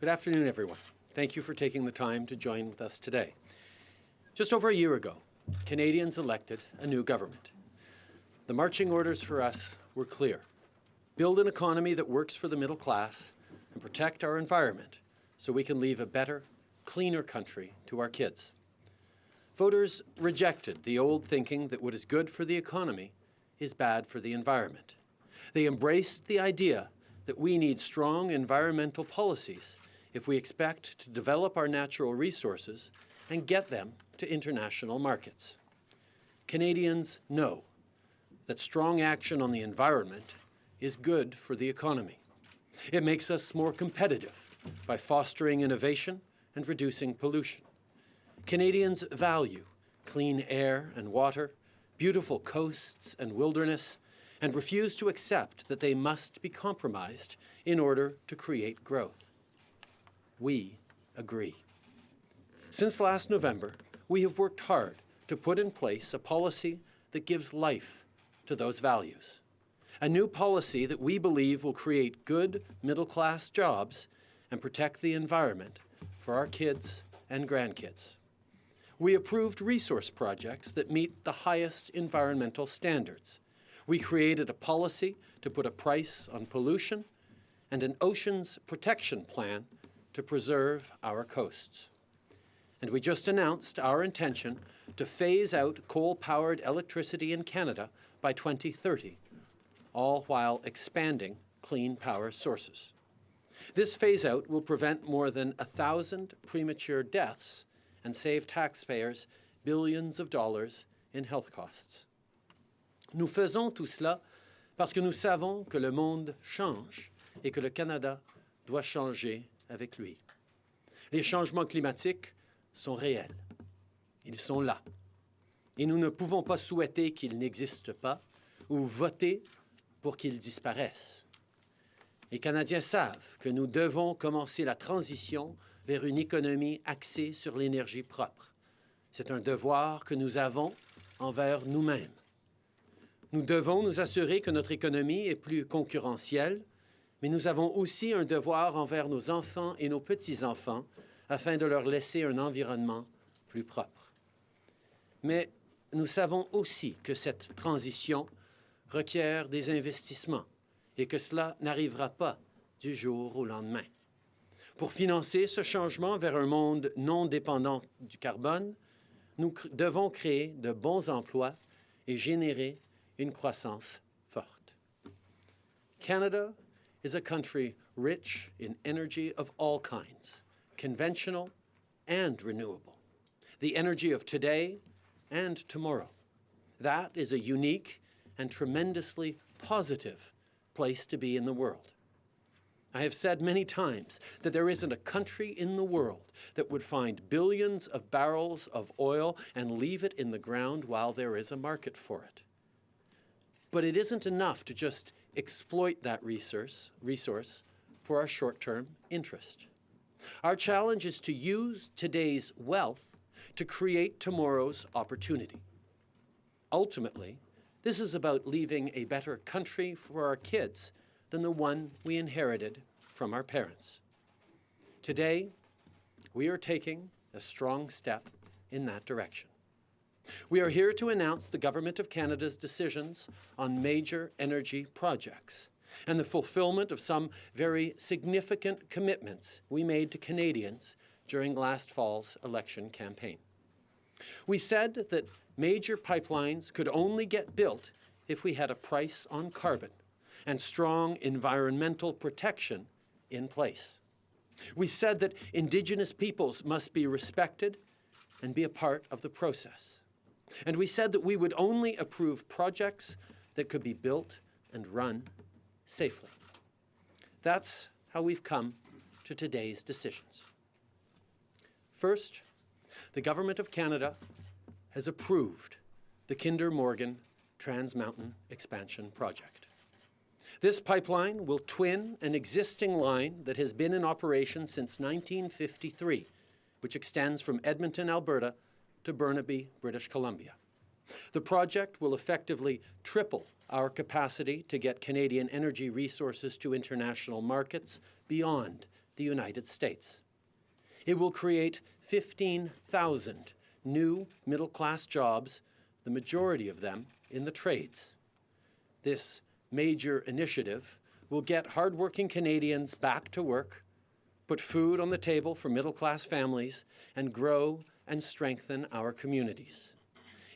Good afternoon, everyone. Thank you for taking the time to join with us today. Just over a year ago, Canadians elected a new government. The marching orders for us were clear. Build an economy that works for the middle class and protect our environment so we can leave a better, cleaner country to our kids. Voters rejected the old thinking that what is good for the economy is bad for the environment. They embraced the idea that we need strong environmental policies if we expect to develop our natural resources and get them to international markets. Canadians know that strong action on the environment is good for the economy. It makes us more competitive by fostering innovation and reducing pollution. Canadians value clean air and water, beautiful coasts and wilderness, and refuse to accept that they must be compromised in order to create growth. We agree. Since last November, we have worked hard to put in place a policy that gives life to those values. A new policy that we believe will create good middle-class jobs and protect the environment for our kids and grandkids. We approved resource projects that meet the highest environmental standards. We created a policy to put a price on pollution and an oceans protection plan to preserve our coasts. And we just announced our intention to phase out coal-powered electricity in Canada by 2030, all while expanding clean power sources. This phase-out will prevent more than a thousand premature deaths and save taxpayers billions of dollars in health costs. Nous faisons tout cela parce que nous savons que le monde change et que le Canada doit changer avec lui. Les changements climatiques sont réels. Ils sont là. Et nous ne pouvons pas souhaiter qu'ils n'existent pas ou voter pour qu'ils disparaissent. Les Canadiens savent que nous devons commencer la transition vers une économie axée sur l'énergie propre. C'est un devoir que nous avons envers nous-mêmes. Nous devons nous assurer que notre économie est plus concurrentielle, mais nous avons aussi un devoir envers nos enfants et nos petits-enfants afin de leur laisser un environnement plus propre. Mais nous savons aussi que cette transition requiert des investissements et que cela n'arrivera pas du jour au lendemain. Pour financer ce changement vers un monde non dépendant du carbone, nous devons créer de bons emplois et générer une croissance forte. Canada is a country rich in energy of all kinds, conventional and renewable, the energy of today and tomorrow. That is a unique and tremendously positive place to be in the world. I have said many times that there isn't a country in the world that would find billions of barrels of oil and leave it in the ground while there is a market for it. But it isn't enough to just exploit that resource, resource for our short-term interest. Our challenge is to use today's wealth to create tomorrow's opportunity. Ultimately, this is about leaving a better country for our kids than the one we inherited from our parents. Today, we are taking a strong step in that direction. We are here to announce the Government of Canada's decisions on major energy projects and the fulfillment of some very significant commitments we made to Canadians during last fall's election campaign. We said that major pipelines could only get built if we had a price on carbon and strong environmental protection in place. We said that Indigenous peoples must be respected and be a part of the process. And we said that we would only approve projects that could be built and run safely. That's how we've come to today's decisions. First, the Government of Canada has approved the Kinder Morgan Trans Mountain Expansion Project. This pipeline will twin an existing line that has been in operation since 1953, which extends from Edmonton, Alberta to Burnaby, British Columbia. The project will effectively triple our capacity to get Canadian energy resources to international markets beyond the United States. It will create 15,000 new middle-class jobs, the majority of them in the trades. This major initiative will get hardworking Canadians back to work, put food on the table for middle-class families, and grow and strengthen our communities.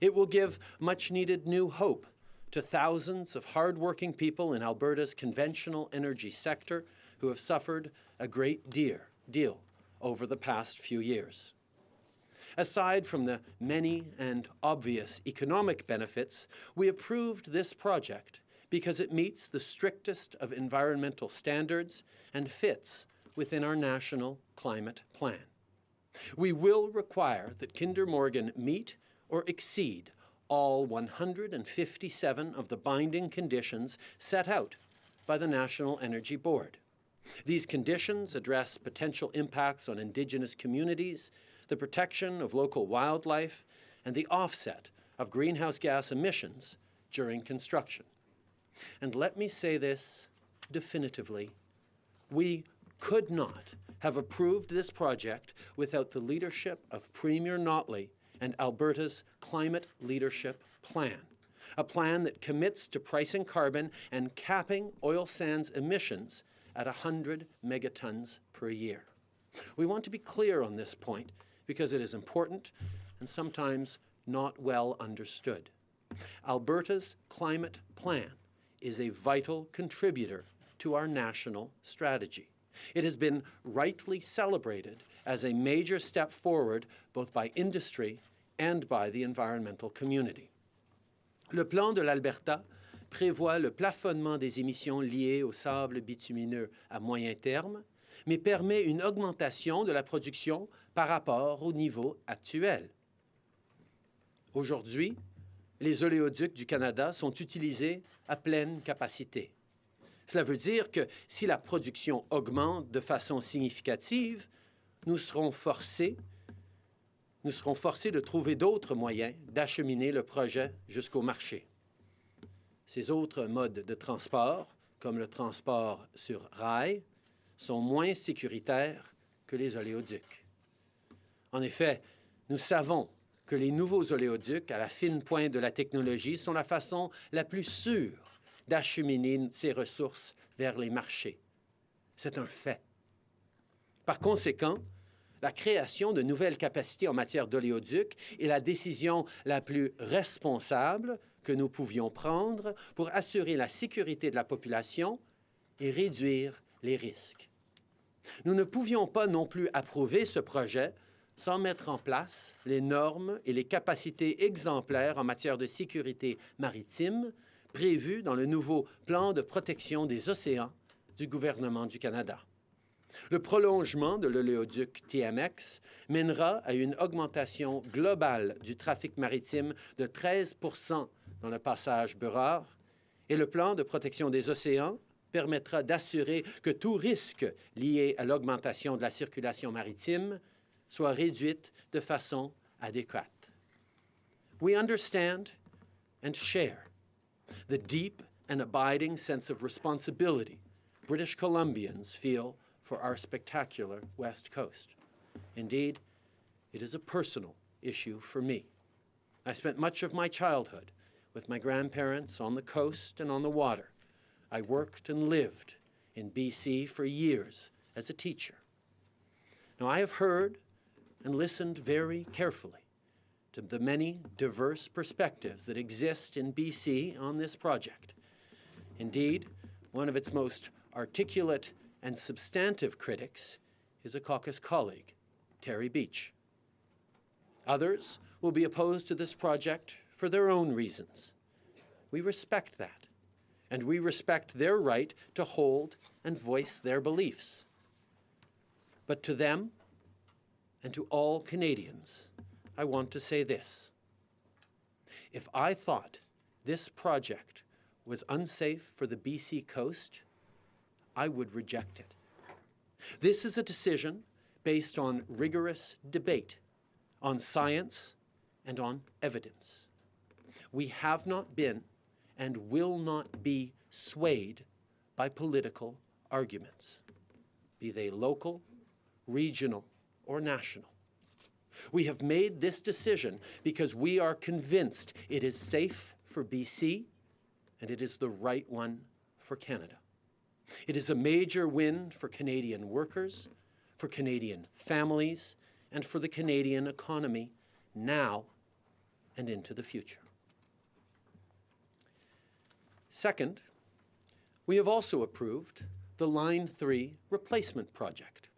It will give much-needed new hope to thousands of hardworking people in Alberta's conventional energy sector who have suffered a great deal over the past few years. Aside from the many and obvious economic benefits, we approved this project because it meets the strictest of environmental standards and fits within our national climate plan. We will require that Kinder Morgan meet or exceed all 157 of the binding conditions set out by the National Energy Board. These conditions address potential impacts on Indigenous communities, the protection of local wildlife, and the offset of greenhouse gas emissions during construction. And let me say this definitively. We could not have approved this project without the leadership of Premier Notley and Alberta's Climate Leadership Plan, a plan that commits to pricing carbon and capping oil sands emissions at 100 megatons per year. We want to be clear on this point because it is important and sometimes not well understood. Alberta's climate plan is a vital contributor to our national strategy. It has been rightly celebrated as a major step forward both by industry and by the environmental community. Le plan de l'Alberta prévoit le plafonnement des émissions liées au sable bitumineux à moyen terme, mais permet une augmentation de la production par rapport au niveau actuel. Aujourd'hui, les oléoducs du Canada sont utilisés à pleine capacité. Cela veut dire que si la production augmente de façon significative, nous serons forcés nous serons forcés de trouver d'autres moyens d'acheminer le projet jusqu'au marché. Ces autres modes de transport, comme le transport sur rail, sont moins sécuritaires que les oléoducs. En effet, nous savons que les nouveaux oléoducs, à la fine pointe de la technologie, sont la façon la plus sûre d'acheminer ces ressources vers les marchés. C'est un fait. Par conséquent, la création de nouvelles capacités en matière d'oléoduc est la décision la plus responsable que nous pouvions prendre pour assurer la sécurité de la population et réduire les risques. Nous ne pouvions pas non plus approuver ce projet sans mettre en place les normes et les capacités exemplaires en matière de sécurité maritime prévues dans le nouveau plan de protection des océans du gouvernement du Canada. Le prolongement de l'oléoduc TMX mènera à une augmentation globale du trafic maritime de 13% dans le passage Burrard et le plan de protection des océans permettra d'assurer que tout risque lié à l'augmentation de la circulation maritime soit réduit de façon adéquate. We understand and share the deep and abiding sense of responsibility British Columbians feel for our spectacular West Coast. Indeed, it is a personal issue for me. I spent much of my childhood with my grandparents on the coast and on the water. I worked and lived in BC for years as a teacher. Now, I have heard and listened very carefully to the many diverse perspectives that exist in BC on this project. Indeed, one of its most articulate and substantive critics is a caucus colleague, Terry Beech. Others will be opposed to this project for their own reasons. We respect that, and we respect their right to hold and voice their beliefs. But to them, and to all Canadians, I want to say this. If I thought this project was unsafe for the BC coast, I would reject it. This is a decision based on rigorous debate, on science, and on evidence. We have not been and will not be swayed by political arguments. be they local, regional, or national. We have made this decision because we are convinced it is safe for BC and it is the right one for Canada. It is a major win for Canadian workers, for Canadian families, and for the Canadian economy now and into the future. Second, we have also approved the Line 3 replacement project.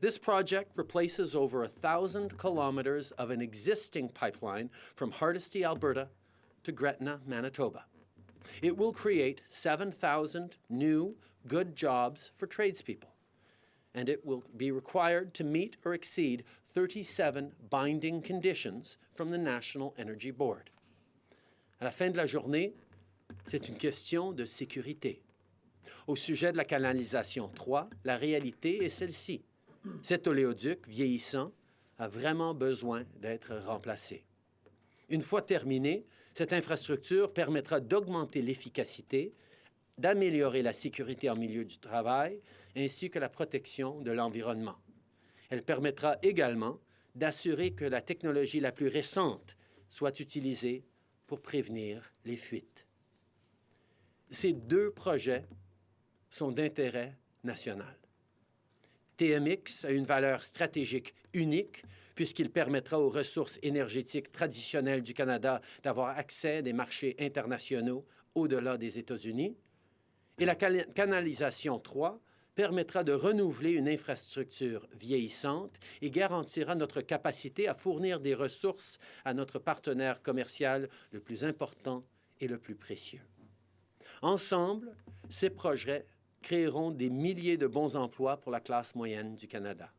This project replaces over a thousand kilometers of an existing pipeline from Hardisty, Alberta to Gretna, Manitoba. It will create 7,000 new good jobs for tradespeople, and it will be required to meet or exceed 37 binding conditions from the National Energy Board. À la fin de la journée, c'est une question de sécurité. Au sujet de la canalisation 3, la réalité est celle-ci. Cet oléoduc vieillissant a vraiment besoin d'être remplacé. Une fois terminé, cette infrastructure permettra d'augmenter l'efficacité, d'améliorer la sécurité en milieu du travail, ainsi que la protection de l'environnement. Elle permettra également d'assurer que la technologie la plus récente soit utilisée pour prévenir les fuites. Ces deux projets sont d'intérêt national. TMX a une valeur stratégique unique puisqu'il permettra aux ressources énergétiques traditionnelles du Canada d'avoir accès à des marchés internationaux au-delà des États-Unis. Et la canalisation 3 permettra de renouveler une infrastructure vieillissante et garantira notre capacité à fournir des ressources à notre partenaire commercial le plus important et le plus précieux. Ensemble, ces projets créeront des milliers de bons emplois pour la classe moyenne du Canada.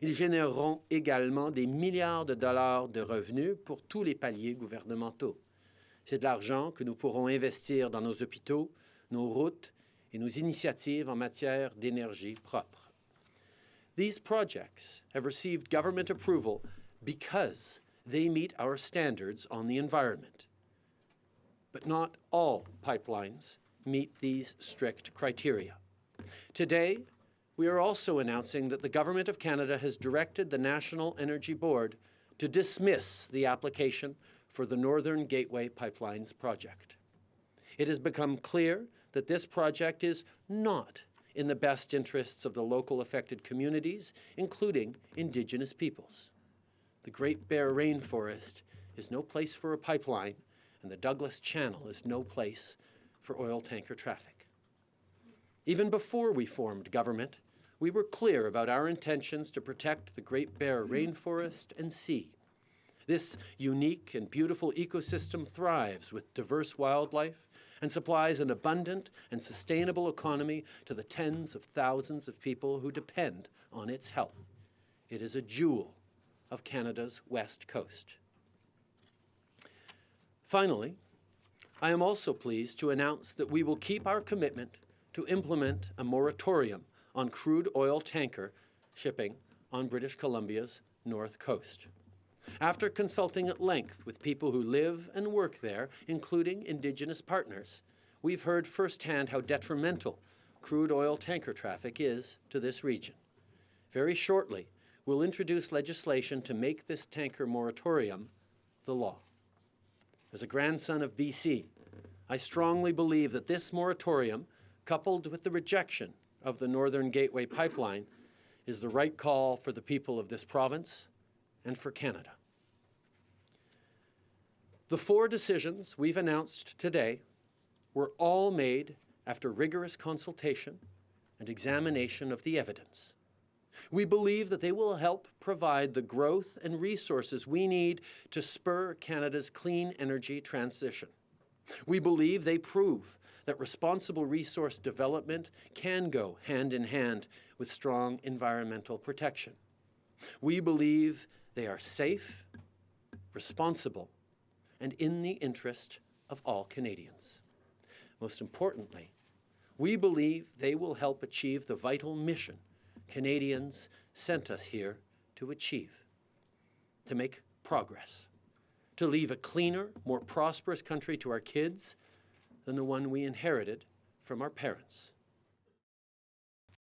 Ils généreront également des milliards de dollars de revenus pour tous les paliers gouvernementaux. C'est de l'argent que nous pourrons investir dans nos hôpitaux, nos routes et nos initiatives en matière d'énergie propre. These projects have received government approval because they meet our standards on the environment. But not all pipelines meet these strict criteria. Today, we are also announcing that the Government of Canada has directed the National Energy Board to dismiss the application for the Northern Gateway Pipelines project. It has become clear that this project is not in the best interests of the local affected communities, including Indigenous peoples. The Great Bear Rainforest is no place for a pipeline, and the Douglas Channel is no place for oil tanker traffic. Even before we formed government, we were clear about our intentions to protect the Great Bear rainforest and sea. This unique and beautiful ecosystem thrives with diverse wildlife and supplies an abundant and sustainable economy to the tens of thousands of people who depend on its health. It is a jewel of Canada's west coast. Finally, I am also pleased to announce that we will keep our commitment to implement a moratorium on crude oil tanker shipping on British Columbia's north coast. After consulting at length with people who live and work there, including Indigenous partners, we've heard firsthand how detrimental crude oil tanker traffic is to this region. Very shortly, we'll introduce legislation to make this tanker moratorium the law. As a grandson of BC, I strongly believe that this moratorium, coupled with the rejection of the Northern Gateway Pipeline is the right call for the people of this province and for Canada. The four decisions we've announced today were all made after rigorous consultation and examination of the evidence. We believe that they will help provide the growth and resources we need to spur Canada's clean energy transition. We believe they prove that responsible resource development can go hand in hand with strong environmental protection. We believe they are safe, responsible, and in the interest of all Canadians. Most importantly, we believe they will help achieve the vital mission Canadians sent us here to achieve, to make progress, to leave a cleaner, more prosperous country to our kids than the one we inherited from our parents.